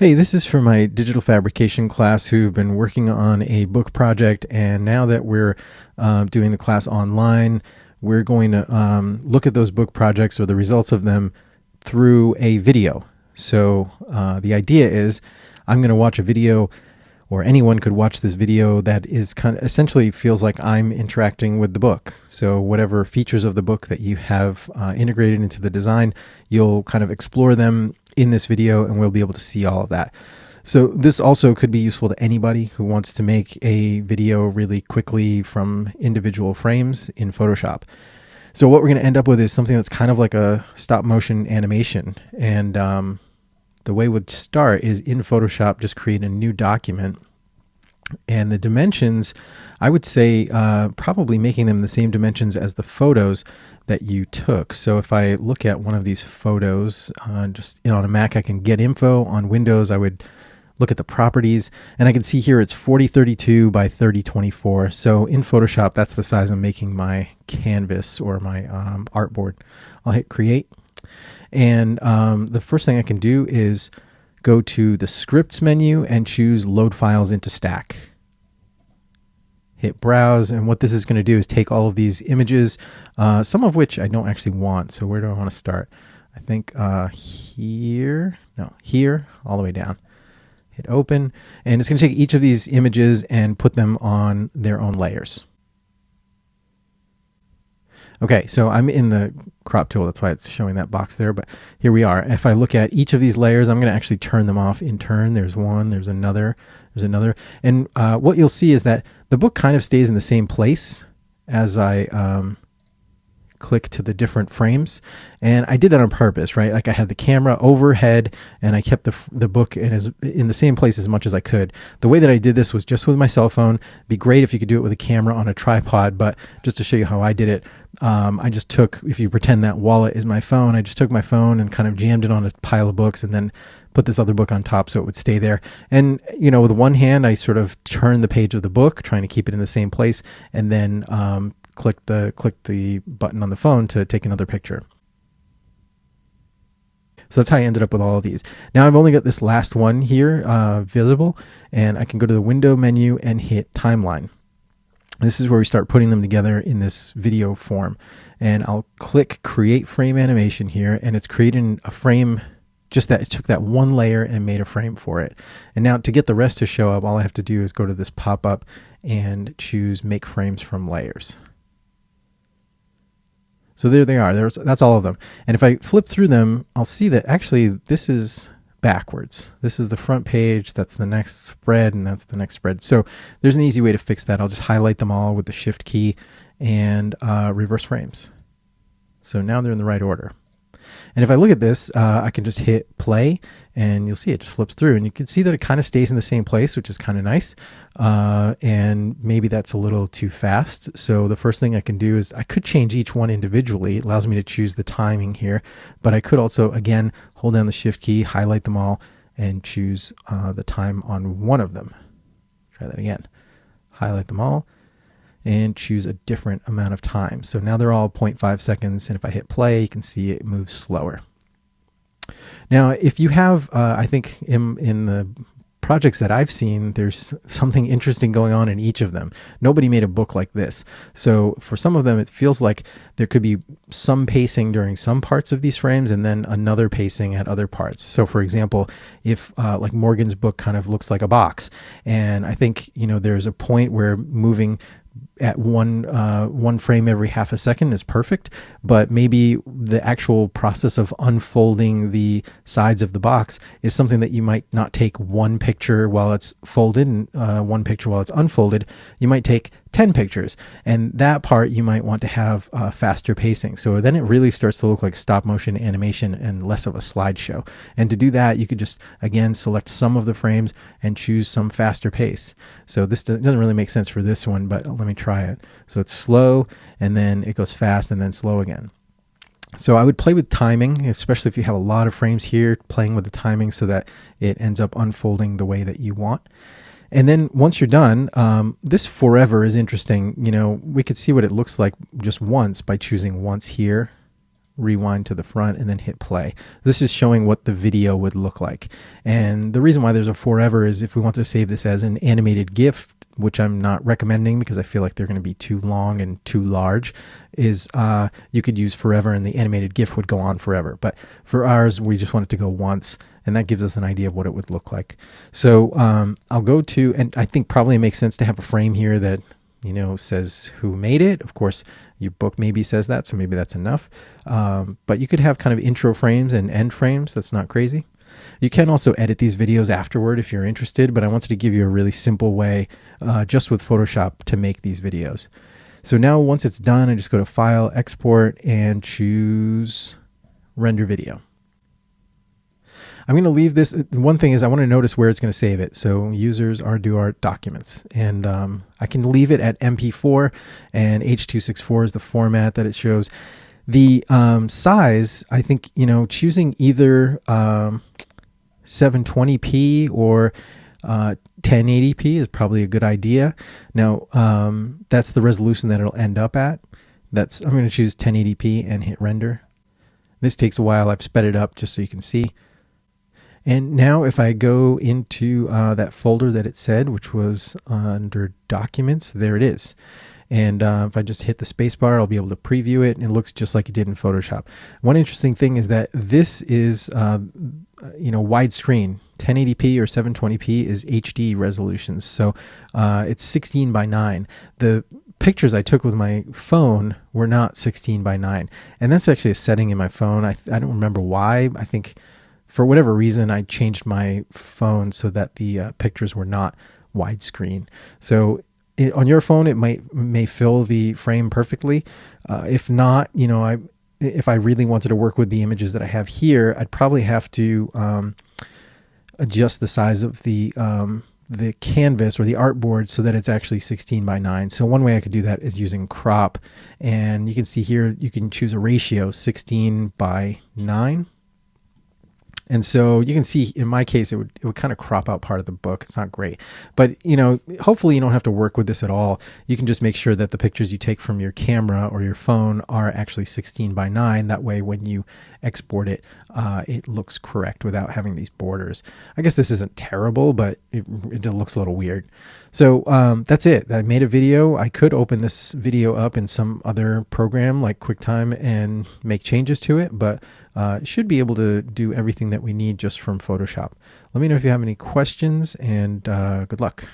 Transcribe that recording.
Hey, this is for my digital fabrication class who've been working on a book project, and now that we're uh, doing the class online, we're going to um, look at those book projects or the results of them through a video. So uh, the idea is I'm going to watch a video, or anyone could watch this video that is kind of essentially feels like I'm interacting with the book. So whatever features of the book that you have uh, integrated into the design, you'll kind of explore them in this video and we'll be able to see all of that. So this also could be useful to anybody who wants to make a video really quickly from individual frames in Photoshop. So what we're going to end up with is something that's kind of like a stop motion animation. And um, the way we'd start is in Photoshop, just create a new document. And the dimensions, I would say uh, probably making them the same dimensions as the photos that you took. So if I look at one of these photos, uh, just you know, on a Mac, I can get info. On Windows, I would look at the properties and I can see here it's 4032 by 3024. So in Photoshop, that's the size I'm making my canvas or my um, artboard. I'll hit create. And um, the first thing I can do is go to the scripts menu and choose load files into stack hit browse. And what this is going to do is take all of these images, uh, some of which I don't actually want. So where do I want to start? I think uh, here, no, here, all the way down. Hit open, and it's going to take each of these images and put them on their own layers. Okay, so I'm in the crop tool. That's why it's showing that box there. But here we are. If I look at each of these layers, I'm going to actually turn them off in turn. There's one, there's another, there's another. And uh, what you'll see is that the book kind of stays in the same place as I um, click to the different frames. And I did that on purpose, right? Like I had the camera overhead and I kept the, the book in, as, in the same place as much as I could. The way that I did this was just with my cell phone. Be great if you could do it with a camera on a tripod, but just to show you how I did it, um, I just took, if you pretend that wallet is my phone, I just took my phone and kind of jammed it on a pile of books and then put this other book on top so it would stay there. And, you know, with one hand, I sort of turned the page of the book, trying to keep it in the same place, and then um, click the click the button on the phone to take another picture. So that's how I ended up with all of these. Now I've only got this last one here uh, visible, and I can go to the window menu and hit timeline. This is where we start putting them together in this video form. And I'll click create frame animation here, and it's creating a frame just that it took that one layer and made a frame for it. And now to get the rest to show up, all I have to do is go to this pop-up and choose make frames from layers. So there they are. There's, that's all of them. And if I flip through them, I'll see that actually this is backwards. This is the front page, that's the next spread, and that's the next spread. So there's an easy way to fix that. I'll just highlight them all with the shift key and uh, reverse frames. So now they're in the right order. And if I look at this, uh, I can just hit play and you'll see it just flips through and you can see that it kind of stays in the same place, which is kind of nice. Uh, and maybe that's a little too fast. So the first thing I can do is I could change each one individually. It allows me to choose the timing here, but I could also, again, hold down the shift key, highlight them all and choose uh, the time on one of them. Try that again. Highlight them all and choose a different amount of time. So now they're all 0.5 seconds, and if I hit play, you can see it moves slower. Now, if you have, uh, I think in, in the projects that I've seen, there's something interesting going on in each of them. Nobody made a book like this. So for some of them, it feels like there could be some pacing during some parts of these frames and then another pacing at other parts. So for example, if uh, like Morgan's book kind of looks like a box, and I think, you know, there's a point where moving at one uh, one frame every half a second is perfect, but maybe the actual process of unfolding the sides of the box is something that you might not take one picture while it's folded and uh, one picture while it's unfolded. You might take 10 pictures. And that part you might want to have uh, faster pacing. So then it really starts to look like stop motion animation and less of a slideshow. And to do that, you could just, again, select some of the frames and choose some faster pace. So this doesn't really make sense for this one, but let me try it. So it's slow and then it goes fast and then slow again. So I would play with timing, especially if you have a lot of frames here, playing with the timing so that it ends up unfolding the way that you want. And then once you're done, um, this forever is interesting. You know, we could see what it looks like just once by choosing once here. rewind to the front and then hit play. This is showing what the video would look like. And the reason why there's a forever is if we want to save this as an animated GIF, which I'm not recommending because I feel like they're going to be too long and too large, is uh, you could use forever and the animated GIF would go on forever. But for ours, we just want it to go once and that gives us an idea of what it would look like. So um, I'll go to, and I think probably it makes sense to have a frame here that you know says who made it. Of course, your book maybe says that, so maybe that's enough. Um, but you could have kind of intro frames and end frames. That's not crazy. You can also edit these videos afterward if you're interested, but I wanted to give you a really simple way uh, just with Photoshop to make these videos. So now once it's done, I just go to File, Export, and choose Render Video. I'm going to leave this. One thing is I want to notice where it's going to save it. So users Arduart documents, and um, I can leave it at MP4, and H264 is the format that it shows. The um, size, I think, you know, choosing either um, 720p or uh, 1080p is probably a good idea. Now, um, that's the resolution that it'll end up at. That's I'm going to choose 1080p and hit render. This takes a while. I've sped it up just so you can see. And now if I go into uh, that folder that it said, which was under documents, there it is. And uh, if I just hit the spacebar, I'll be able to preview it. And it looks just like it did in Photoshop. One interesting thing is that this is, uh, you know, widescreen. 1080p or 720p is HD resolutions. So uh, it's 16 by 9. The pictures I took with my phone were not 16 by 9. And that's actually a setting in my phone. I, I don't remember why. I think for whatever reason, I changed my phone so that the uh, pictures were not widescreen. So it, on your phone, it might may fill the frame perfectly. Uh, if not, you know, I if I really wanted to work with the images that I have here, I'd probably have to um, adjust the size of the um, the canvas or the artboard so that it's actually 16 by 9. So one way I could do that is using crop and you can see here you can choose a ratio 16 by 9 and so you can see in my case, it would, it would kind of crop out part of the book. It's not great, but you know, hopefully you don't have to work with this at all. You can just make sure that the pictures you take from your camera or your phone are actually 16 by 9. That way, when you export it, uh, it looks correct without having these borders. I guess this isn't terrible, but it, it looks a little weird. So um, that's it. I made a video. I could open this video up in some other program like QuickTime and make changes to it, but uh, should be able to do everything that we need just from Photoshop. Let me know if you have any questions and uh, good luck.